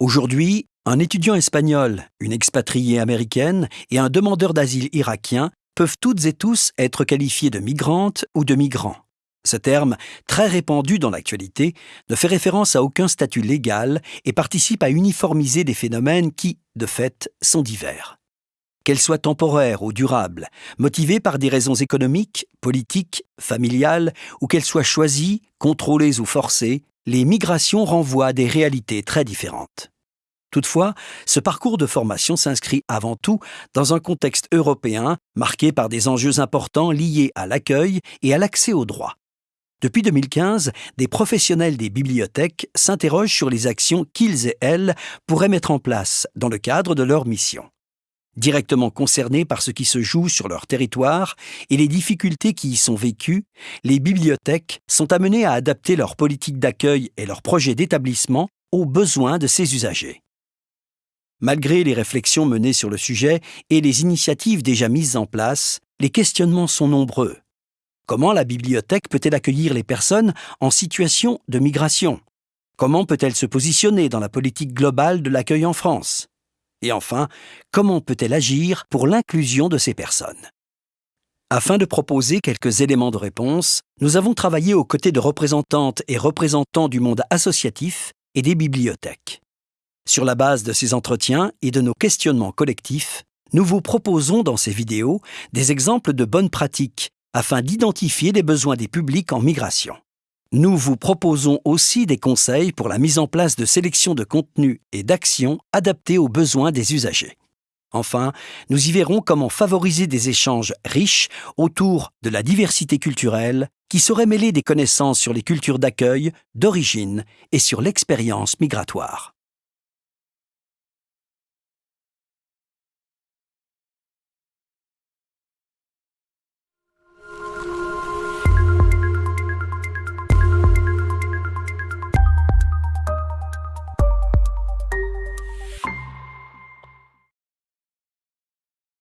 Aujourd'hui, un étudiant espagnol, une expatriée américaine et un demandeur d'asile irakien peuvent toutes et tous être qualifiés de migrantes ou de migrants. Ce terme, très répandu dans l'actualité, ne fait référence à aucun statut légal et participe à uniformiser des phénomènes qui, de fait, sont divers. Qu'elles soient temporaires ou durables, motivées par des raisons économiques, politiques, familiales, ou qu'elles soient choisies, contrôlées ou forcées, les migrations renvoient à des réalités très différentes. Toutefois, ce parcours de formation s'inscrit avant tout dans un contexte européen marqué par des enjeux importants liés à l'accueil et à l'accès aux droits. Depuis 2015, des professionnels des bibliothèques s'interrogent sur les actions qu'ils et elles pourraient mettre en place dans le cadre de leur mission. Directement concernés par ce qui se joue sur leur territoire et les difficultés qui y sont vécues, les bibliothèques sont amenées à adapter leur politique d'accueil et leurs projets d'établissement aux besoins de ces usagers. Malgré les réflexions menées sur le sujet et les initiatives déjà mises en place, les questionnements sont nombreux. Comment la bibliothèque peut-elle accueillir les personnes en situation de migration? Comment peut-elle se positionner dans la politique globale de l'accueil en France? Et enfin, comment peut-elle agir pour l'inclusion de ces personnes? Afin de proposer quelques éléments de réponse, nous avons travaillé aux côtés de représentantes et représentants du monde associatif et des bibliothèques. Sur la base de ces entretiens et de nos questionnements collectifs, nous vous proposons dans ces vidéos des exemples de bonnes pratiques afin d'identifier les besoins des publics en migration. Nous vous proposons aussi des conseils pour la mise en place de sélections de contenus et d'actions adaptées aux besoins des usagers. Enfin, nous y verrons comment favoriser des échanges riches autour de la diversité culturelle qui saurait mêler des connaissances sur les cultures d'accueil, d'origine et sur l'expérience migratoire.